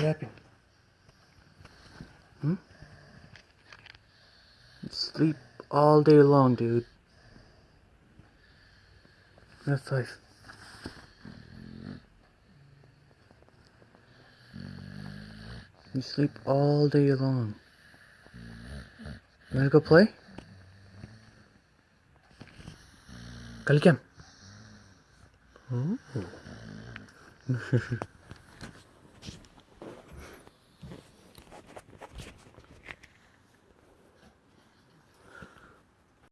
What? Hmm? Sleep all day long, dude. That's life. You sleep all day long. You wanna go play? കളിക്കാം Oh. Hmm?